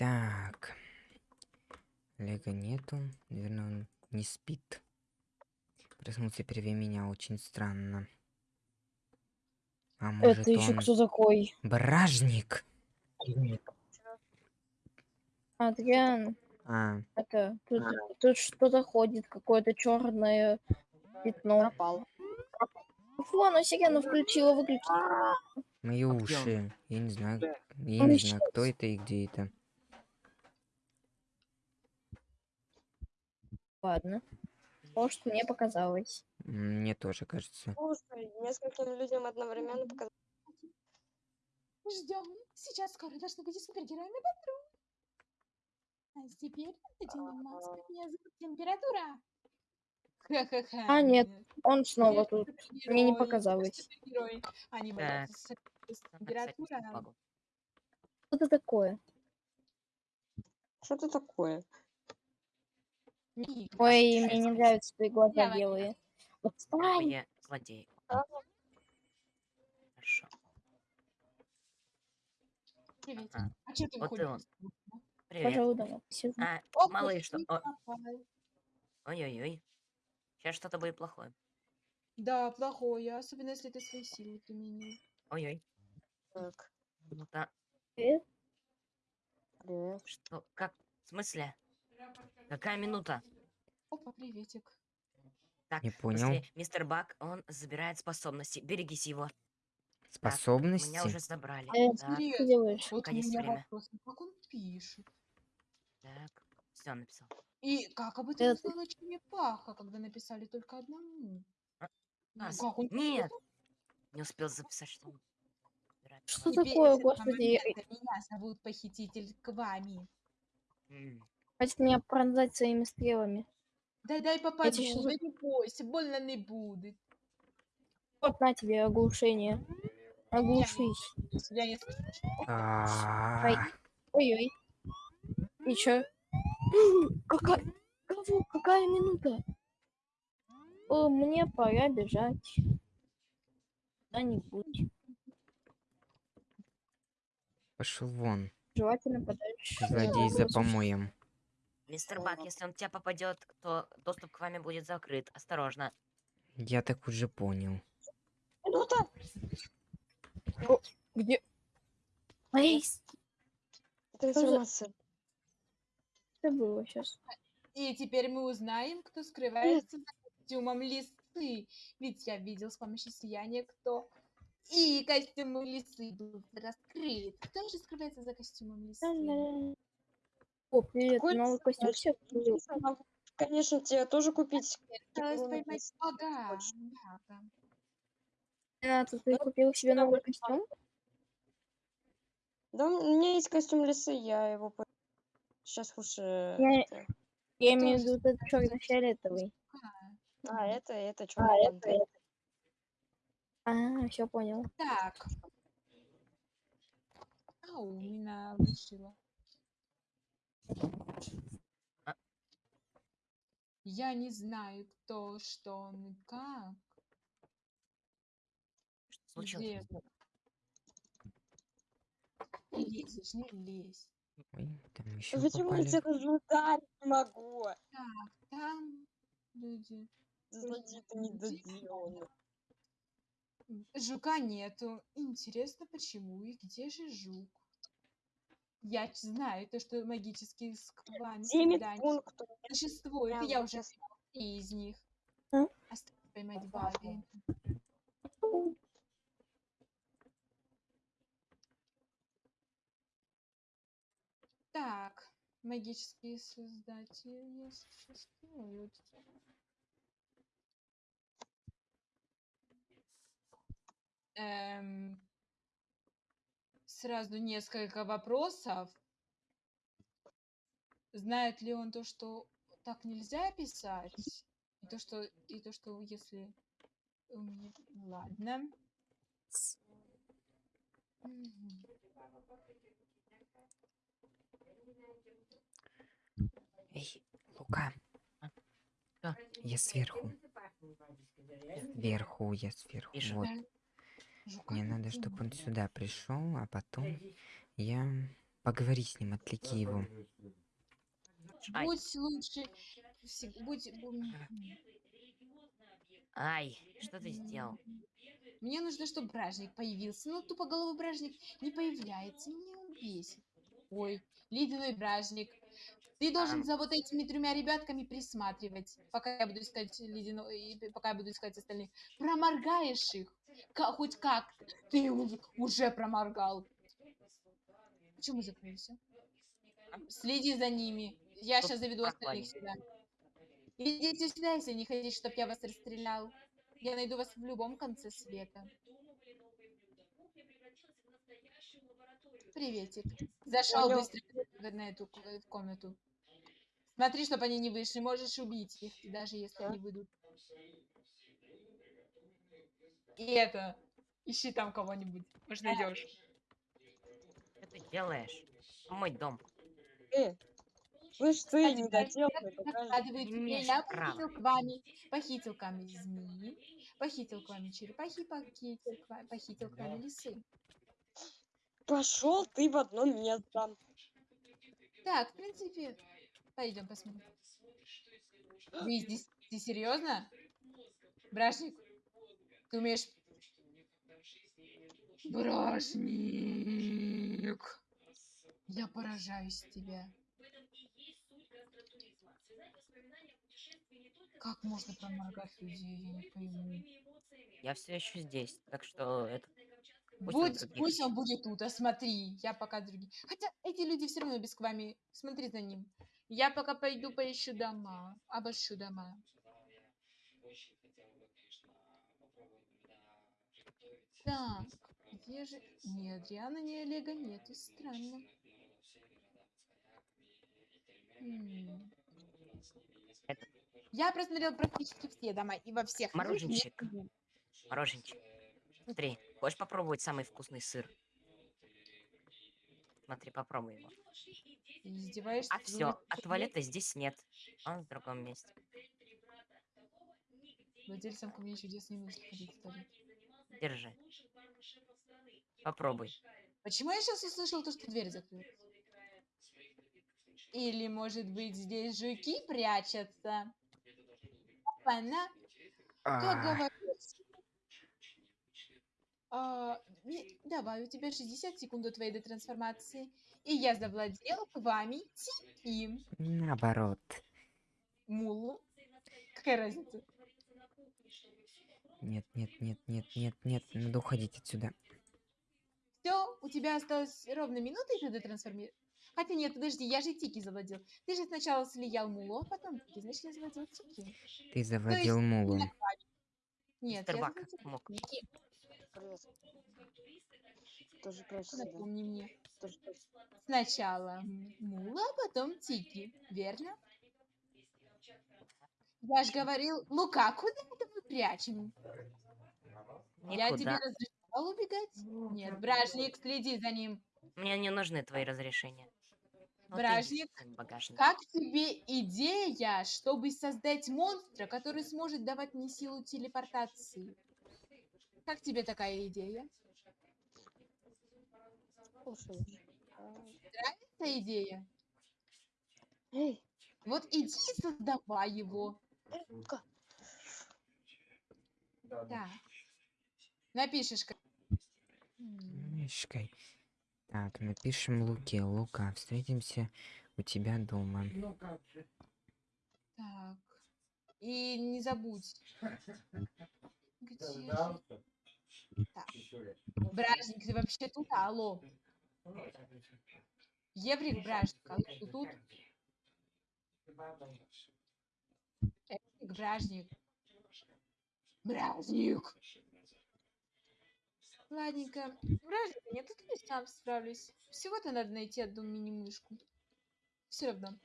Так. Лего нету. Наверное, он не спит. Проснулся первее меня очень странно. А может Это еще он кто такой? бражник? Адриан, А, это тут, тут что-то ходит, какое-то черное пятно. Пропал. Фу, оно сирену включила, выключила. мои А он? уши. Я не знаю. Я Он не знаю, кто это и где это. Ладно. Может, мне показалось. Мне тоже кажется. Слушай, нескольким людям одновременно показать. Ждем. Сейчас скоро должны быть супергероями патруль. А теперь наденем маску. Меня зовут температура. Ха-ха-ха. А, нет, Он снова тут. Мне не показалось. Они боятся температура. Что это такое? Что это такое? Ой, мне не нравятся твои глаза белые. Отстань! Я злодей. А. Хорошо. Привет. А, А что ты вот и выходишь? он. Привет. Пожалуй. А, О, малыш, что... Ой-ой-ой. Сейчас что-то будет плохое. Да, плохое, особенно если ты свои силы применил. Ой-ой. Так, Ну да. Привет. привет. Что? Как? В смысле? Какая минута? Опа, приветик. Так, Не понял. если мистер Бак, он забирает способности. Берегись его. Так, Способности? Меня уже забрали. Э, Так, Что ты делаешь? Вот у меня время. вопрос, как он пишет? так. Все, написал. И как об этом Это- узнала черепаха, когда написали только одному? А, Ну, а, как он нет. пишет? Не успел записать, что забирает Что. Теперь такое, господи? Меня зовут похититель Квами. М, Хватит меня пронзать своими стрелами. Дай дай попаду, щас да не бойся, больно не будет. Вот на тебе оглушение. Оглушись. Я не. А, Ой-ой. И чё? Какая... Кого? Какая минута? О, мне пора бежать. Куда-нибудь. Пошел вон. Желательно подальше. Злодей за помоем. Мистер Бак, если он в тебя попадет, то доступ к вами будет закрыт. Осторожно. Я так уже понял. Минута! Где? Лейс, Это Что за- информация. что было сейчас? И теперь мы узнаем, кто скрывается за костюмом лисы. Ведь я видел с помощью сияния, кто... И костюм лисы был раскрыт. Кто же скрывается за костюмом лисы? О, привет, Какой новый ты костюм все Конечно, тебе тоже купить. Хочешь. Да, да. Рената, ты купил себе новый костюм? Да, у меня есть костюм лисы, я его сейчас лучше. Я- это- Я имею в виду этот черно-фиолетовый. А, это, это что? А, это, это. А, все понял. Так. Ау, меня вышила. Я не знаю, кто, что, он и как. Что случилось? Где? Не лезешь, не лезь. Ой, там еще Почему я тебя ударить не могу? Так, там люди. Злодей-то недоделанный. Жука нету. Интересно, почему и где же жук? Я знаю то, что магические сквами пунктов. Прям я вот уже три из них. А? Осталось поймать два. Так, магические создатели существуют. Эм, сразу несколько вопросов. Знает ли он то, что так нельзя писать? И то, что, и то, что если... у меня- Ладно. Эй, Лука. Я сверху. Вверху, я сверху. Вижу. Вот. Жука Мне не надо, чтобы он сюда пришел, а потом я Поговори с ним, отвлеки его. Ай, Будь лучше, будь... ай, что ты сделал? Мне нужно, чтобы бражник появился. Ну, тупоголовый бражник не появляется. Меня бесит. Ой, ледяной бражник. Ты должен за вот этими тремя ребятками присматривать, пока я буду искать ледяной, и пока я буду искать остальных. Проморгаешь их, ка- хоть как Ты уже проморгал. Почему закрылся? Следи за ними. Я Тут сейчас заведу остальных сюда. Идите сюда, если не хотите, чтобы я вас расстрелял. Я найду вас в любом конце света. Приветик. Зашел Понял. быстро на эту комнату. Смотри, чтобы они не вышли. Можешь убить их, даже если они выйдут. И это. Ищи там кого-нибудь. Может, найдешь. Что ты делаешь? Мой дом. Э, покажи. Накладывают Не имеешь я похитил к вами, похитил к вами змеи, похитил к вами черепахи, похитил к вами, похитил к вами лисы. Пошел ты в одно место. Так, в принципе, пойдем посмотрим. Вы здесь, ты серьезно? Бражник, ты умеешь... Бражник! Я поражаюсь тебя. Как можно проморгать людей, я не пойму. Я все еще здесь, так что это... Пусть он Будь, других пусть он будет тут, а смотри, я пока другие. Хотя эти люди все равно без к вами. Смотри за ним. Я пока пойду поищу дома, обыщу дома. Так, где же... Ни Адриана, ни Олега нету, странно. М. Я просмотрел практически все дома, и во всех нет Мороженщик. его. Мороженчик. Смотри, хочешь попробовать самый вкусный сыр? Смотри, попробуй его. Ты издеваешься? А все, а туалета здесь нет. Он в другом месте. Владельцам ко мне чудес не нужно ходить. Держи. Попробуй. Почему я сейчас услышал то, что дверь закрыта? Или, может быть, здесь жуки прячутся? Опа-на! Как говорится. А, не- давай, у тебя 60 секунд до твоей детрансформации. И я завладел к вами Тики. наоборот. Мулу. Какая разница? Нет, нет, нет, нет, нет, нет. Надо уходить отсюда. Все, у тебя осталось ровно минута, и ты детрансформируешь. Хотя нет, подожди, я же Тики завладел. Ты же сначала слиял Мулу, а потом Тики. Значит, я завладел Тики. Ты завладел мулу. на Нет, Мистер я завладел мог. Тики. Привет. Тоже прячься, да? Напомни мне. Тоже. Сначала Мула, а потом Тики, верно? Я же говорил, Лука, куда это мы прячем? Я тебе Никуда. разрешал убегать? Нет, бражник, следи за ним. Мне не нужны твои разрешения. Вот иди Бражник. Как тебе идея, чтобы создать монстра, который сможет давать мне силу телепортации? Как тебе такая идея? Слушай. Эта идея? Эй, Вот иди и создавай его. э, Лука, Так. Напишешь. Мишкой. Так, напишем Луке. Лука, встретимся у тебя дома. Так. И не забудь. Где же- Так. Бражник, ты вообще тут? Алло. Еврик Бражник, алло, ты тут? Еврик Бражник. Бражник. Ладненько. Бражника нет, тут я сам справлюсь. Всего-то надо найти одну мини-мышку. Все равно.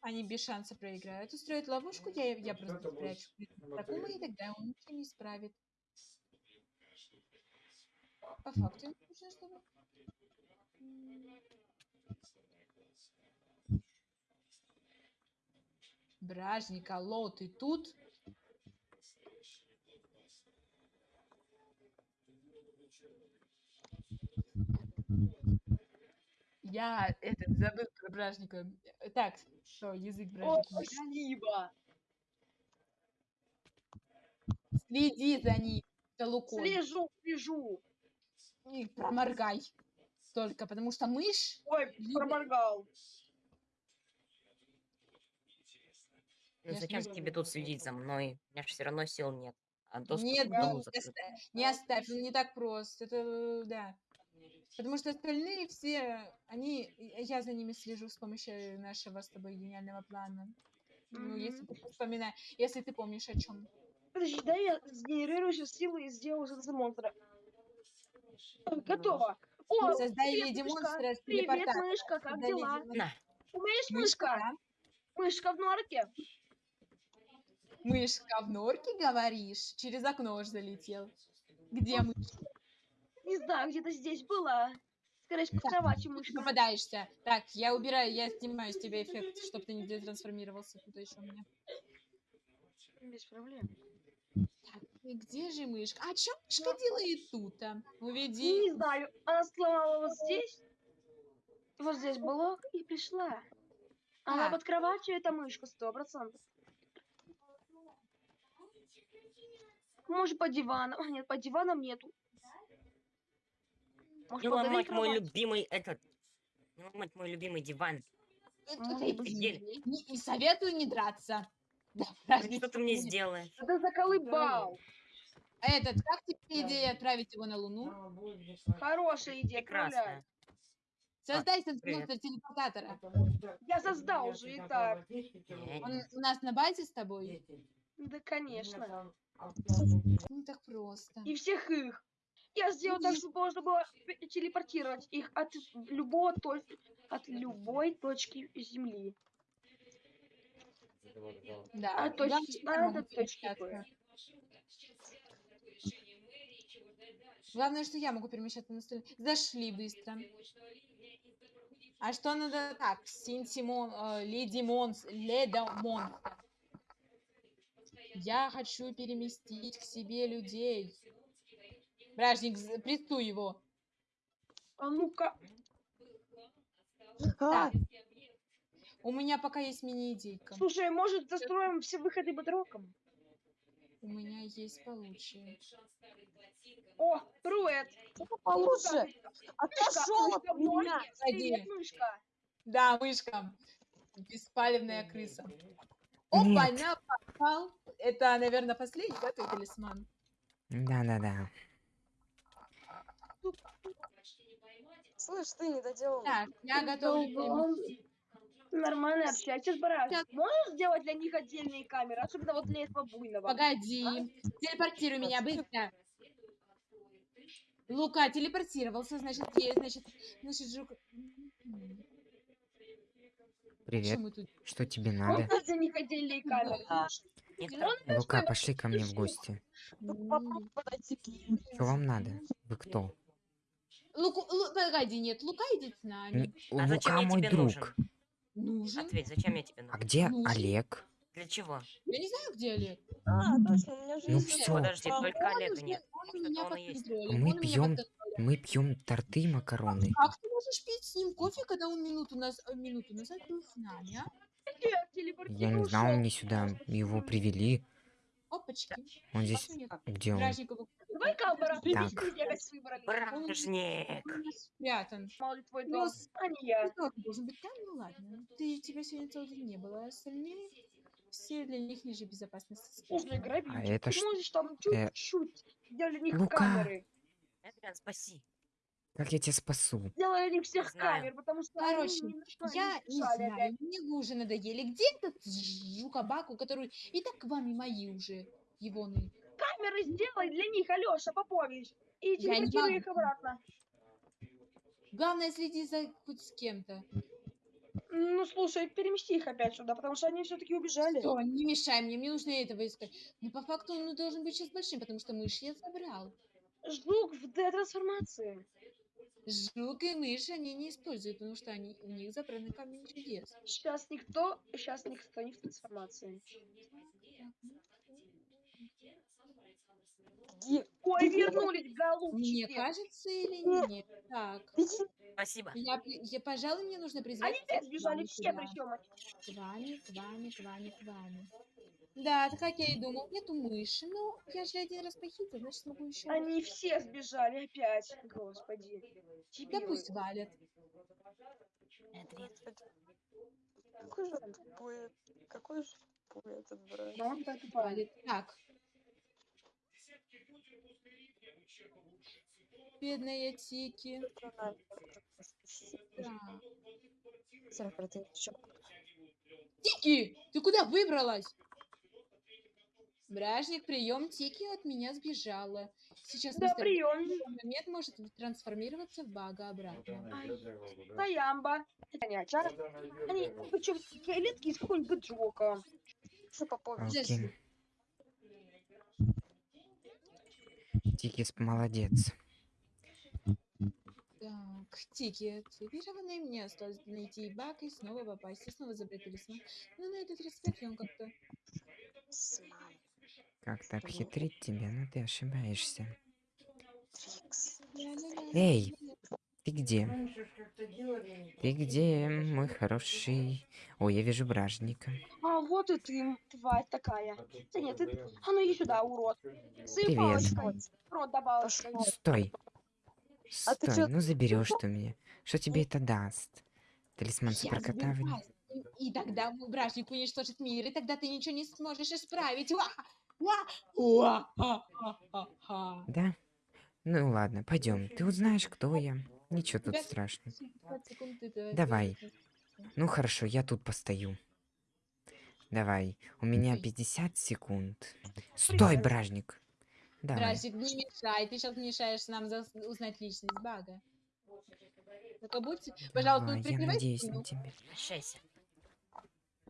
Они без шанса проиграют. Устроят ловушку, я, я просто спрячу. Такому и тогда он ничего не исправит. По факту им нужно, чтобы... Бражник, алло, ты тут? Я этот забыл про бражника. Так, что, язык О, бражника. не спасибо. Следи за ним, за лукой. Слежу, слежу. И проморгай. Только потому что мышь... Ой, Любит- проморгал. Ну Я зачем не тебе тут следить за мной? У меня же все равно сил нет. А доступ Нет, да, не оставь, не оставь, он не так прост. Это, да. Потому что остальные все, они, я за ними слежу с помощью нашего с тобой гениального плана. Ну, если ты вспоминаешь, если ты помнишь о чем. Подожди, дай я сгенерирую сейчас силы и сделаю за монстра. Готово. О, Создай привет, мышка. Привет, мышка, как Создай леди дела? На, У меня есть Мышка, мышка. да? Мышка в норке. Мышка в норке, говоришь? Через окно уж залетел. Где мышка? Не знаю, где-то здесь была. Скорее Так, кровати Ты мышка. попадаешься. Так, я убираю, я снимаю с тебя эффект, чтобы ты не трансформировался тут еще у меня. Без проблем. Так, и где же мышка? А что мышка делает тут? а? Уведи. Не знаю, она сломала вот здесь. Вот здесь блок и пришла. Она А. под кроватью, это мышка, сто процентов. Может, по дивану. А, Нет, по диванам нету. Может, под этой ломать мой любимый этот. Не ломать мой любимый диван. Офигели. извини. Не, не советую не драться. Ну, Что ты мне сделаешь? Это заколыбал. Этот, как тебе идея отправить его на Луну? Хорошая идея. Прекрасно. Создай монстр телепортатора. Я создал уже и так. Он у нас на базе с тобой? Да, конечно. Не так просто. И всех их. Я сделал так, чтобы можно было телепортировать их от любого от любой точки Земли. Да. А точки главное, что я А могу до точки Б. перемещаться. Главное, что я могу перемещаться на столе. Зашли быстро. А что надо так? Синтимон, э, леди Монс, леда Монстр. Я хочу переместить к себе людей. Бражник, прессуй его. А ну-ка. Так. У меня пока есть мини-идейка. Слушай, может, застроим все выходы бодроком? У меня есть получше. О, Руэт! Получше. Отошел от меня. Привет, мышка! Да, мышка. Беспалевная крыса. Опа, на попал. Это, наверное, последний, да, твой талисман? Да-да-да. Слышь, ты не доделал. Так, я готова. Нормально общайся с барашком. Сейчас. Можешь сделать для них отдельные камеры? Особенно вот для этого буйного. Погоди. Телепортируй меня быстро. Лука телепортировался, значит, есть, значит, значит, жук... Привет. Что тут? Что тебе надо? них отдельные камеры. Лука, пошли ко мне в гости. Что вам надо? Вы кто? Луку, Лу- погоди, нет, Лука идет с нами. А Лука мой друг. нужен? Нужен. Ответь, зачем я тебе А нужен? где Нужен. Олег? Для чего? Я не знаю, где Олег. А, точно, у меня же Ну есть всё. Подожди, А, только Он Олега уже- нет. Он меня он и есть. Мы он меня пьем-. Мы пьем торты и макароны. Как ты можешь пить с ним кофе, когда он минуту, наз... э, минуту назад был с нами, а? Я не знал, мне сюда его привели. Опачки. Он здесь... Как? Где он? Давай-ка, опять выбрали. Бражник! спрятан. Мало ли твой Ну, дом, а не я. Как должен быть там? Ну ладно. Ты, тебя сегодня целый день не было, а остальные все для них ниже безопасности. Слушай, грабитель, А это ты ш- можешь там э, чуть-чуть сделать для них Лука. камеры. Эдриан, спаси. Как я тебя спасу? Сделали них всех Знаю. камер, потому что Короче, они что Я не знаю, опять. мне вы уже надоели. Где этот жукабаку, который и так вами мои уже, егоны? Камеры сделай для них, Алёша Попович. И не телепортируй могу. их обратно. Главное, следи за хоть с кем-то. Ну, слушай, перемести их опять сюда, потому что они все-таки убежали. Всё, не мешай мне, мне нужно этого искать. Но по факту он должен быть сейчас большим, потому что мышь я забрал. Жук в Д-трансформации. Жук и мышь они не используют, потому что они, у них забраны камень чудес. Сейчас никто, сейчас никто не в трансформации. Где? Ой, вернулись, голубчики. Мне кажется или нет? Так. Спасибо. Я, я, пожалуй, мне нужно призвать... Они все сбежали, все сюда. причем. К Ване, к Ване, к Ване, к Ване. Да, так как я и думал, нету мыши. Ну, я же один раз похитил, значит, смогу еще. Они все сбежали опять. Господи. Да Дебилы. пусть валят. Какой же тупой, какой же тупой этот брат. Да, он так. Валят. Так. Бедная Тики. Тики, ты куда выбралась? Бражник, прием, Тики от меня сбежала. Сейчас Да, мистер прием. момент может трансформироваться в бага обратно. Таямба. Они, причем фиолетки из какого-нибудь Джока. Что Попович? Окей. Тикис молодец. Так, Тики, активированный, мне осталось найти баг и снова попасть, и снова забрать талисман. Но на этот раз вряд ли он как-то... Как-то обхитрить тебя, но ты ошибаешься. Эй, ты где? Ты где, мой хороший? Ой, я вижу бражника. А вот и ты, тварь такая. Да нет, ты... А ну иди сюда, урод. Привет. Рот. Пошёл. Стой. А ты Стой, чё- ну заберешь ты мне. Что тебе это даст? Талисман Я суперкота? в- забираюсь, И тогда бражник уничтожит мир, и тогда ты ничего не сможешь исправить. Уа! Уа! Уа! Ха-ха-ха-ха. Да? Ну ладно, пойдем. Ты узнаешь, кто я. Ничего тут страшного. 15 секунд это Давай. Ну хорошо, я тут постою. Давай, у меня Ой. 50 секунд. Стой, бражник. Давай. Бражник, не мешай, ты сейчас мешаешь нам зас- узнать личность бага. Только будьте, пожалуйста, Давай, я надеюсь спину. на тебя. Прощайся.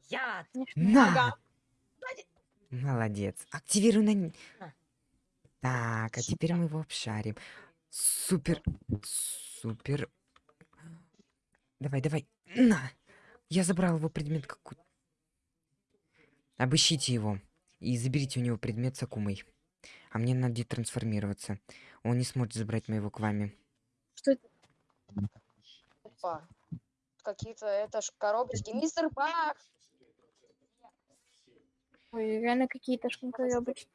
Яд. На! Ага. Молодец. Активируй на... А. Так, а теперь мы его обшарим. Супер. Супер. Давай, давай. На! Я забрал его предмет какой Обыщите его. И заберите у него предмет с Акумой. А мне надо трансформироваться. Он не сможет забрать моего к вами. Что это? Опа. Какие-то, это ж коробочки. Мистер Бак! Ой, реально какие-то шкункоёбочки.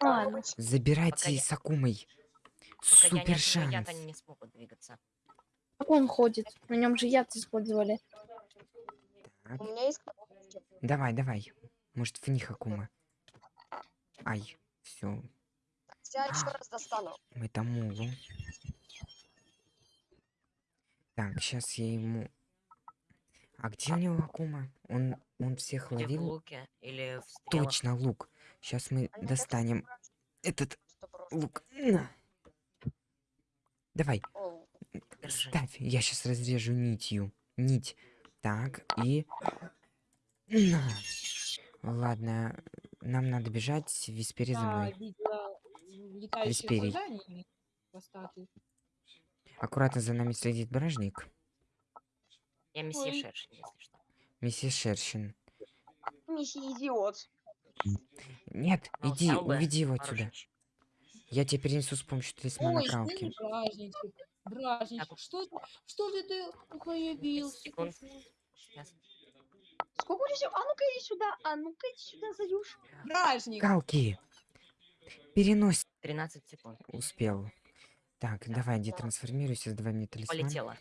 Ладно. Коробочки. Забирайте я- с Акумой. Пока я Супер яд, шанс. они не смогут двигаться. Как он ходит? На нем же яд использовали. Так, У меня есть давай, давай. Может, в них Акума. Ай, все. Я еще раз достану. Мы Тамулу. Так, сейчас я ему... А где у него Акума? Он, он всех в ловил? луке, или в стрелах. Точно, лук. Сейчас мы Они достанем этот лук. На. Давай, Держи. ставь. Я сейчас разрежу нитью. Нить. Так, и... На. Ладно, нам надо бежать. Виспери за мной. хвостатых. Аккуратно за нами следит бражник. Я месье Ой. Шершень, если что. Миссис Шершин. Миссия идиот. Нет, Ну, иди, уведи его отсюда. женщин. Я тебе перенесу с помощью талисмана Ой, Калки. не бражничек? Бражничек, что, ты- что же ты появился? Сколько у тебя всего? А ну-ка иди сюда. А ну-ка иди сюда, Заюш. Бражник! Калки! Перенось. 13 секунд. Успел. Так, давай, детрансформируйся, сдавай мне талисман. Полетела.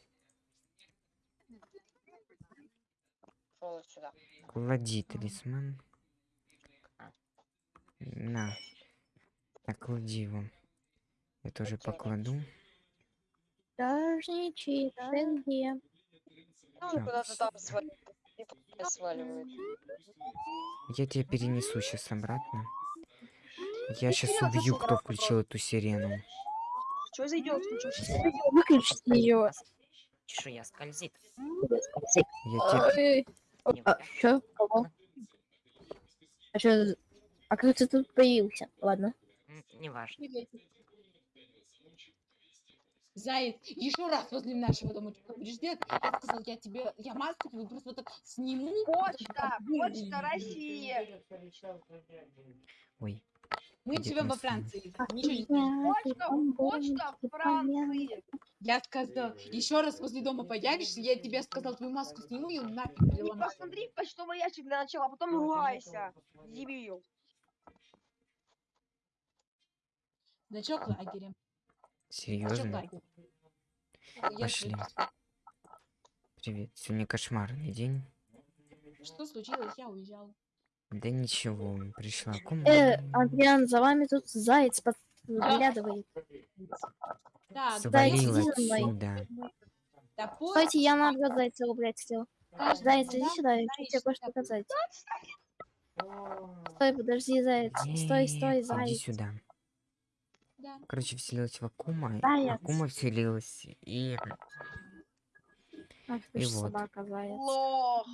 Клади талисман. А. На. Так, клади его. Я тоже покладу. Ты где? Ну, он куда-то там сваливает. Я тебя перенесу сейчас обратно. Я сейчас убью, кто включил эту сирену. Что зайдет? Выключите ее. Чешуя скользит. Я тебе... А, чё? Кого? А чё? А как ты тут появился? Ладно. Неважно. Заяц, еще раз возле нашего дома будешь делать, я сказал, я тебе, я маску твою просто вот так сниму. Почта, почта России. Ой. Мы Где живем во? Франции. Ничего не знаем. Почта, почта Франции. Я сказал, еще раз возле дома появишься, я тебе сказал, твою маску сниму и нафиг посмотри в почтовый ящик для начала, а потом ругайся. Дебил. Значок лагеря. Значок Серьезно? Пошли. Привет. Сегодня кошмарный день. Что случилось? Я уезжал. Да ничего, пришла Э, комната. Адриан, за вами тут заяц подглядывает. Зайчик, Свалил иди за мной. отсюда. да. Стойте, я на отгад зайца убрать хотел. Заяц, иди сюда, я хочу тебе кое-что показать. Стой, подожди, заяц. Стой, стой, Нет, Иди заяц. сюда. Короче, вселилась в Акума. Заяц. Акума вселилась. И Ах ты И вот. собака, заяц. Лох.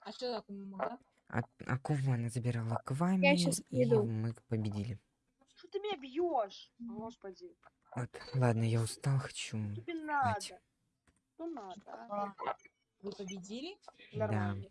А что такое могла? А- Акума она забирала к вами, щас и приду. мы победили. Что ты меня бьешь? Господи. Вот, ладно, я устал, хочу Тебе надо. Что надо? а? Вы победили? Да. Нормально.